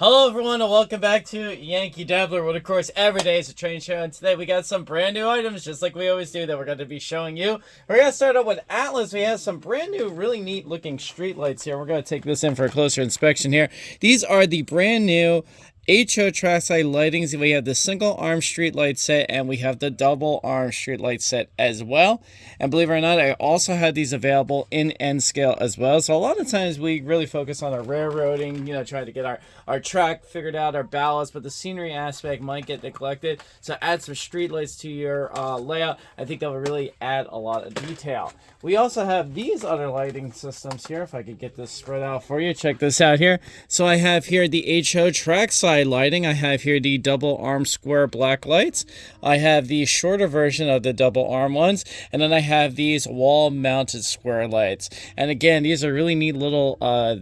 Hello everyone and welcome back to Yankee Dabbler, what of course every day is a train show and today we got some brand new items just like we always do that we're going to be showing you. We're going to start out with Atlas. We have some brand new really neat looking street lights here. We're going to take this in for a closer inspection here. These are the brand new HO trackside lightings. We have the single arm street light set and we have the double arm street light set as well. And believe it or not, I also had these available in N scale as well. So a lot of times we really focus on our railroading, you know, trying to get our, our track figured out, our ballast, but the scenery aspect might get neglected. So add some street lights to your uh, layout. I think that will really add a lot of detail. We also have these other lighting systems here. If I could get this spread out for you, check this out here. So I have here the HO trackside lighting. I have here the double arm square black lights. I have the shorter version of the double arm ones. And then I have these wall mounted square lights. And again, these are really neat little uh,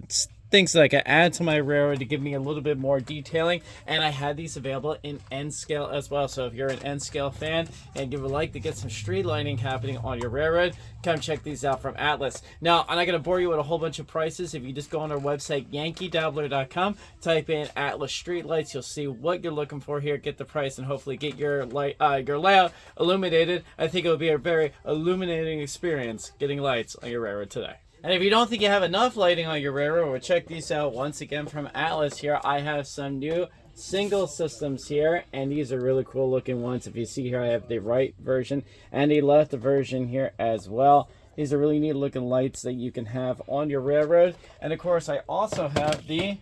things that I can add to my railroad to give me a little bit more detailing. And I had these available in N scale as well. So if you're an N scale fan and you would like to get some street lighting happening on your railroad, come check these out from Atlas. Now, I'm not going to bore you with a whole bunch of prices. If you just go on our website, yankeedabbler.com, type in Atlas street lights, you'll see what you're looking for here, get the price, and hopefully get your light, uh, your layout illuminated. I think it will be a very illuminating experience getting lights on your railroad today. And if you don't think you have enough lighting on your railroad, well, check these out once again from Atlas here. I have some new single systems here, and these are really cool looking ones. If you see here, I have the right version and the left version here as well. These are really neat looking lights that you can have on your railroad. And of course, I also have the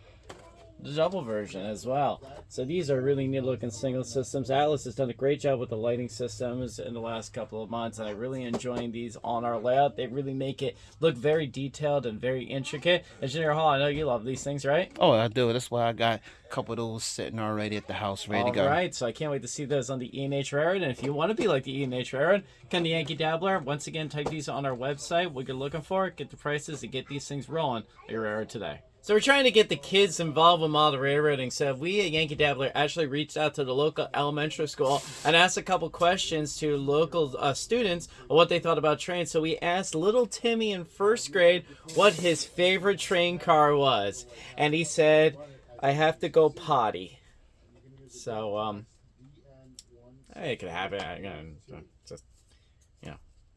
the double version as well. So these are really neat looking single systems. Atlas has done a great job with the lighting systems in the last couple of months and I really enjoying these on our layout. They really make it look very detailed and very intricate. Engineer Hall, I know you love these things, right? Oh, I do. That's why I got a couple of those sitting already at the house ready All to go. All right, so I can't wait to see those on the E&H Railroad. And if you want to be like the E&H Railroad, come to Yankee Dabbler. Once again, type these on our website, what you're looking for, get the prices, and get these things rolling at your railroad today. So we're trying to get the kids involved with model railroading. So we at Yankee Dabbler actually reached out to the local elementary school and asked a couple questions to local uh, students on what they thought about trains. So we asked little Timmy in first grade what his favorite train car was. And he said, I have to go potty. So, um, it could happen.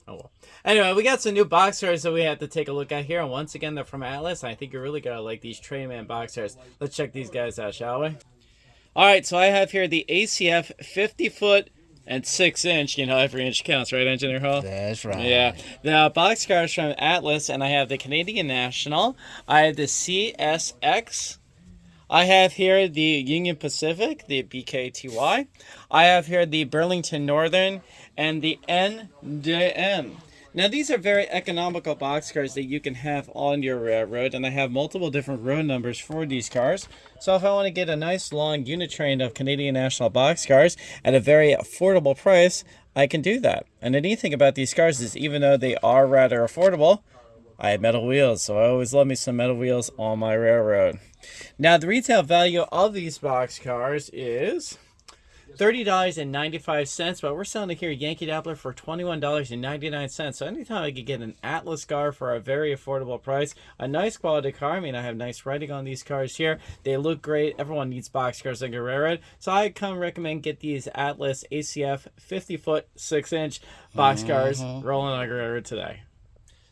Just, you know, oh well. Anyway, we got some new box cars that we have to take a look at here. And once again, they're from Atlas. I think you're really going to like these Trainman box cars. Let's check these guys out, shall we? All right, so I have here the ACF 50 foot and six inch. You know, every inch counts, right, Engineer Hall? That's right. Yeah. The box cars from Atlas, and I have the Canadian National. I have the CSX. I have here the Union Pacific, the BKTY. I have here the Burlington Northern and the NDM. Now these are very economical box cars that you can have on your railroad and I have multiple different road numbers for these cars. So if I want to get a nice long unit train of Canadian National box cars at a very affordable price, I can do that. And the neat thing about these cars is even though they are rather affordable, I have metal wheels, so I always love me some metal wheels on my railroad. Now the retail value of these box cars is $30.95, but we're selling it here at Yankee Dabbler for $21.99. So anytime I could get an Atlas car for a very affordable price, a nice quality car. I mean, I have nice writing on these cars here. They look great. Everyone needs box cars like a railroad. So I come recommend get these Atlas ACF 50 foot 6 inch box cars mm -hmm. rolling on a railroad today.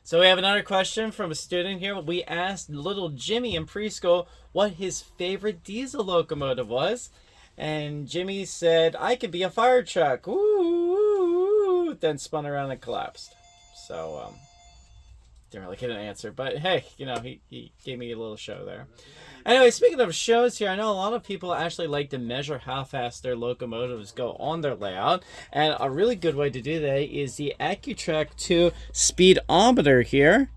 So we have another question from a student here. We asked little Jimmy in preschool what his favorite diesel locomotive was. And Jimmy said, I could be a fire truck. Ooh, then spun around and collapsed. So, um, didn't really get an answer. But hey, you know, he, he gave me a little show there. Anyway, speaking of shows here, I know a lot of people actually like to measure how fast their locomotives go on their layout. And a really good way to do that is the Accutrack 2 speedometer here.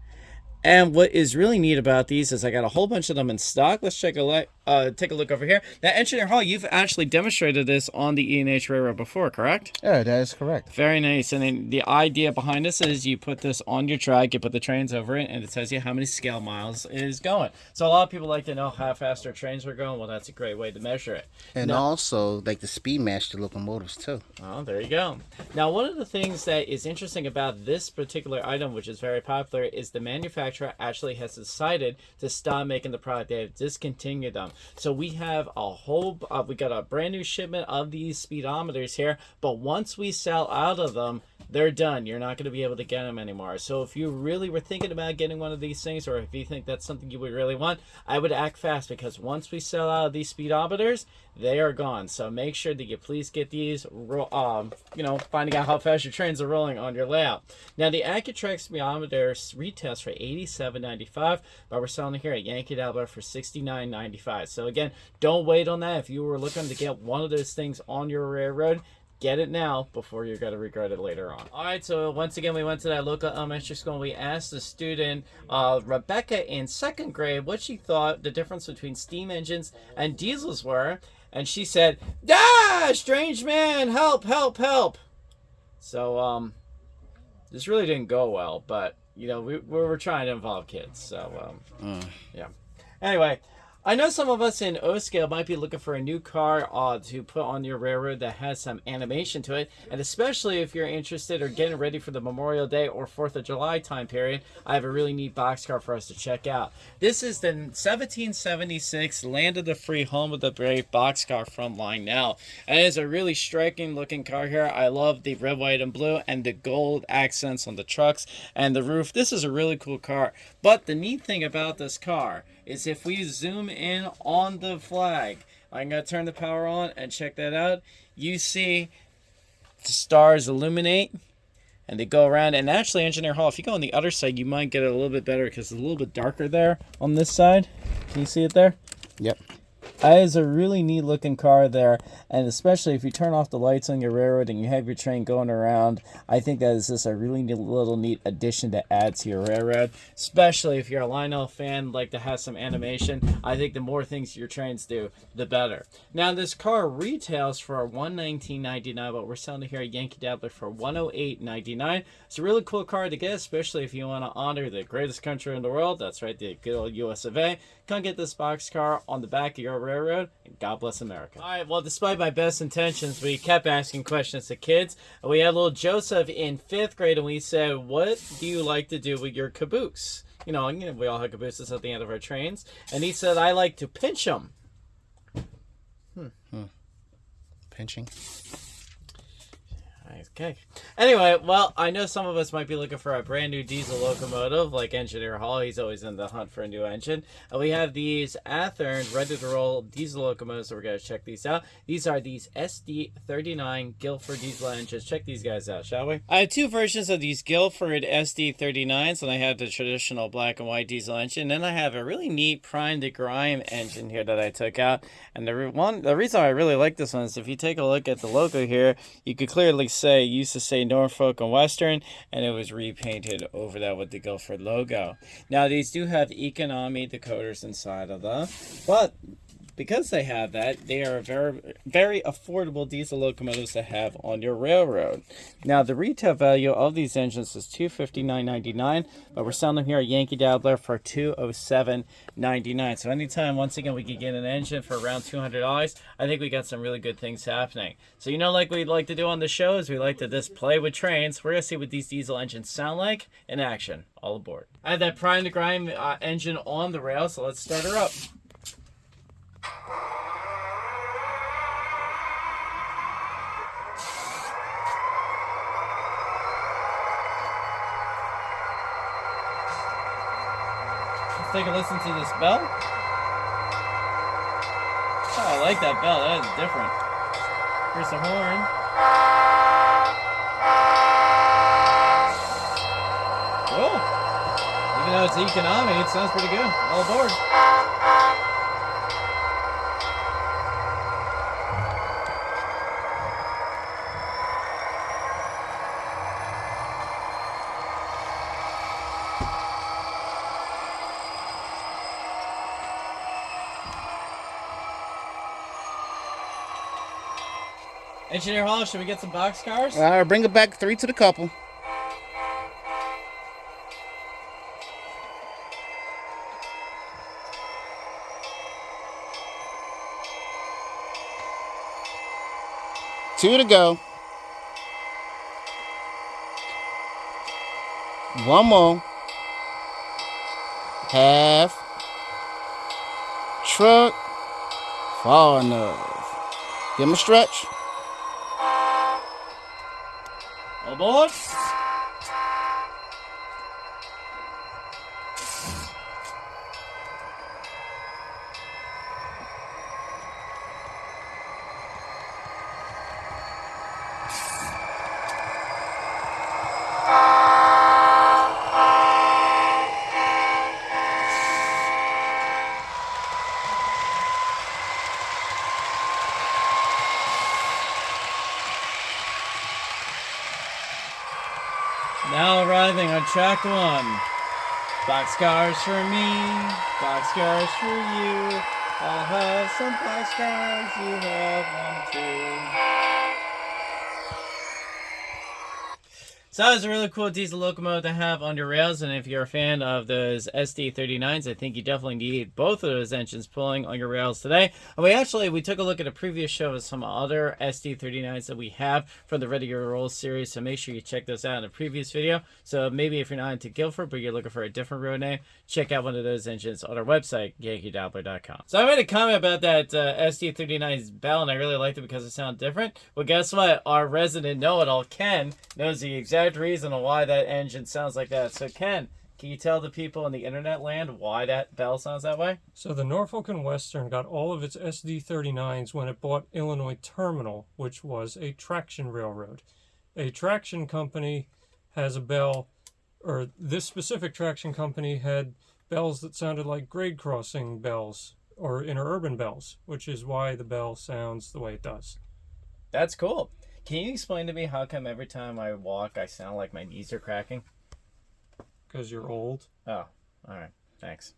And what is really neat about these is I got a whole bunch of them in stock. Let's check a uh, take a look over here. Now, Engineer Hall, you've actually demonstrated this on the E&H Railroad before, correct? Yeah, that is correct. Very nice. And then the idea behind this is you put this on your track, you put the trains over it, and it tells you how many scale miles it is going. So a lot of people like to know how fast their trains are going. Well, that's a great way to measure it. And now, also, like the speed match the locomotives, too. Oh, there you go. Now, one of the things that is interesting about this particular item, which is very popular, is the manufacturer actually has decided to stop making the product. They have discontinued them. So we have a whole, uh, we got a brand new shipment of these speedometers here. But once we sell out of them, they're done. You're not going to be able to get them anymore. So if you really were thinking about getting one of these things, or if you think that's something you would really want, I would act fast because once we sell out of these speedometers, they are gone. So make sure that you please get these, um, you know, finding out how fast your trains are rolling on your layout. Now the Accutrack speedometer retails for $87.95, but we're selling here at Yankee Dabbler for $69.95. So again, don't wait on that. If you were looking to get one of those things on your railroad, get it now before you're going to regret it later on. All right, so once again, we went to that local elementary school and we asked the student, uh, Rebecca in second grade, what she thought the difference between steam engines and diesels were. And she said, Ah, strange man, help, help, help. So, um, this really didn't go well, but, you know, we, we were trying to involve kids. So, um, yeah. Anyway, I know some of us in O scale might be looking for a new car uh, to put on your railroad that has some animation to it, and especially if you're interested or getting ready for the Memorial Day or 4th of July time period, I have a really neat boxcar for us to check out. This is the 1776 Land of the Free, Home of the Brave boxcar from Lionel. And it is a really striking looking car here. I love the red, white, and blue and the gold accents on the trucks and the roof. This is a really cool car. But the neat thing about this car is if we zoom in on the flag, I'm going to turn the power on and check that out. You see the stars illuminate and they go around. And actually, Engineer Hall, if you go on the other side, you might get it a little bit better because it's a little bit darker there on this side. Can you see it there? Yep. That is a really neat looking car there, and especially if you turn off the lights on your railroad and you have your train going around, I think that is just a really neat, little neat addition to add to your railroad. Especially if you're a Lionel fan, like to have some animation. I think the more things your trains do, the better. Now this car retails for $119.99, but we're selling it here at Yankee Dabbler for $108.99. It's a really cool car to get, especially if you want to honor the greatest country in the world. That's right, the good old US of A. Come get this box car on the back of your railroad, and God bless America. All right, well, despite my best intentions, we kept asking questions to kids. We had little Joseph in fifth grade, and we said, What do you like to do with your caboose? You know, you know, we all have cabooses at the end of our trains. And he said, I like to pinch them. Hmm. Pinching. Okay. Anyway, well, I know some of us might be looking for a brand new diesel locomotive, like Engineer Hall. He's always in the hunt for a new engine. And we have these Athearn ready to roll diesel locomotives, so we're going to check these out. These are these SD39 Guilford diesel engines. Check these guys out, shall we? I have two versions of these Guilford SD39s, and I have the traditional black and white diesel engine. Then I have a really neat primed for grime engine here that I took out. And the one, the reason I really like this one is if you take a look at the logo here, you could clearly say used to say Norfolk and Western, and it was repainted over that with the Guilford logo. Now these do have economy decoders inside of them, but because they have that, they are very, very affordable diesel locomotives to have on your railroad. Now, the retail value of these engines is $259.99, but we're selling them here at Yankee Dabbler for $207.99. So anytime, once again, we can get an engine for around two hundred dollars, I think we got some really good things happening. So you know, like we'd like to do on the show, is we like to just play with trains. We're gonna see what these diesel engines sound like in action. All aboard! I have that primed for grime uh, engine on the rail, so let's start her up. Let's take a listen to this bell. Oh, I like that bell. That is different. Here's the horn. Even though it's economy, it sounds pretty good. All aboard. Engineer Hall, should we get some box cars? All right, bring it back three to the couple. Two to go. One more. Half. Truck. Far enough. Give him a stretch. Aboard. Now arriving on track one. Boxcars for me, boxcars for you. I'll have some boxcars, you have one too. So that was a really cool diesel locomotive to have on your rails, and if you're a fan of those SD39s, I think you definitely need both of those engines pulling on your rails today. And we actually we took a look at a previous show of some other SD39s that we have from the Ready to Roll series, so make sure you check those out in a previous video. So maybe if you're not into Guilford, but you're looking for a different road name, check out one of those engines on our website, yankeedabbler.com. So I made a comment about that uh, SD39's bell, and I really liked it because it sounded different. Well, guess what? Our resident know-it-all, Ken, knows the exact reason on why that engine sounds like that. So, Ken, can you tell the people in the internet land why that bell sounds that way? So the Norfolk and Western got all of its SD39s when it bought Illinois Terminal, which was a traction railroad. A traction company has a bell, or this specific traction company had bells that sounded like grade crossing bells or interurban bells, which is why the bell sounds the way it does. That's cool. Can you explain to me how come every time I walk I sound like my knees are cracking? Because you're old. Oh, all right. Thanks.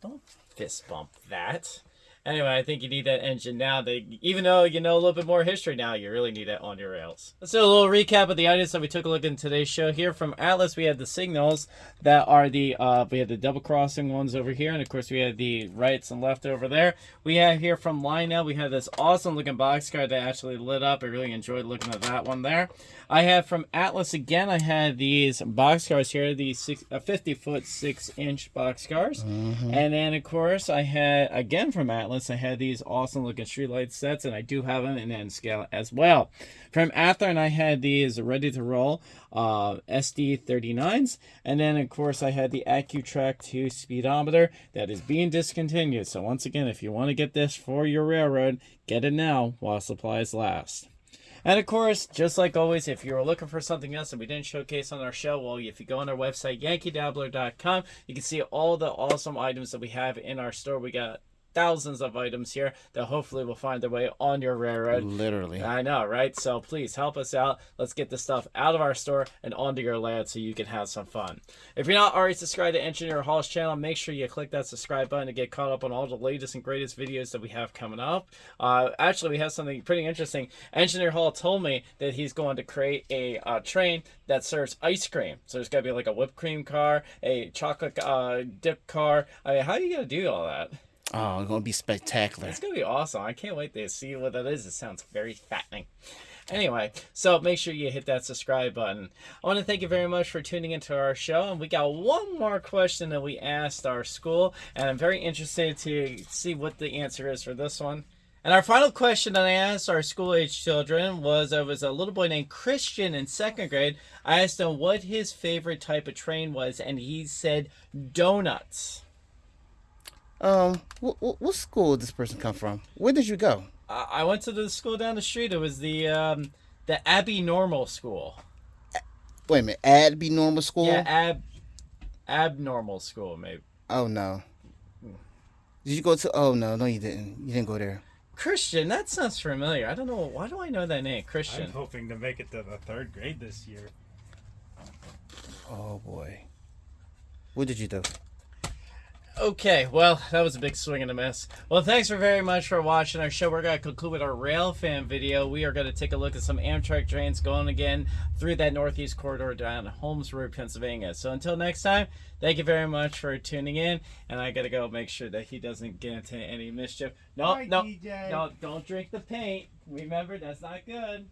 Don't fist bump that. Anyway, I think you need that engine now. That even though you know a little bit more history now, you really need it on your rails. Let's do a little recap of the items that we took a look in today's show. Here from Atlas, we had the signals that are the uh, we had the double crossing ones over here, and of course we had the rights and left over there. We have here from Lionel, we have this awesome looking boxcar that actually lit up. I really enjoyed looking at that one there. I have from Atlas again. I had these boxcars here, these six, uh, 50 foot six inch boxcars, Mm-hmm. and then of course I had again from Atlas. I had these awesome looking streetlight sets, and I do have them in N scale as well. From Athearn, I had these ready to roll uh, SD39s, and then of course I had the AccuTrack 2 speedometer that is being discontinued. So once again, if you want to get this for your railroad, get it now while supplies last. And of course, just like always, if you were looking for something else that we didn't showcase on our show, well, if you go on our website, yankeedabbler.com, you can see all the awesome items that we have in our store. We got thousands of items here that hopefully will find their way on your railroad. Literally. I know, right? So please help us out. Let's get this stuff out of our store and onto your land so you can have some fun. If you're not already subscribed to Engineer Hall's channel, make sure you click that subscribe button to get caught up on all the latest and greatest videos that we have coming up. Uh, actually, we have something pretty interesting. Engineer Hall told me that he's going to create a uh, train that serves ice cream. So there's going to be like a whipped cream car, a chocolate uh, dip car. I mean, how are you going to do all that? Oh, it's gonna be spectacular. It's gonna be awesome. I can't wait to see what that is. It sounds very fattening. Anyway, so make sure you hit that subscribe button. I want to thank you very much for tuning into our show. And we got one more question that we asked our school, and I'm very interested to see what the answer is for this one. And our final question that I asked our school age children was uh, was a little boy named Christian in second grade. I asked him what his favorite type of train was, and he said donuts. Um, what, what, what school did this person come from? Where did you go? I I went to the school down the street. It was the um, the Abbey Normal School. Wait a minute, Adby Normal School? Yeah, ab abnormal school maybe. Oh no. Did you go to? Oh no, no, you didn't. You didn't go there. Christian, that sounds familiar. I don't know why do I know that name, Christian? I'm hoping to make it to the third grade this year. Oh boy. What did you do? Okay, well, that was a big swing and a miss. Well, thanks for very much for watching our show. We're going to conclude with our rail fan video. We are going to take a look at some Amtrak trains going again through that northeast corridor down Holmes Road, Pennsylvania. So until next time, thank you very much for tuning in. And I got to go make sure that he doesn't get into any mischief. No, Bye, no, DJ. no, don't drink the paint. Remember, that's not good.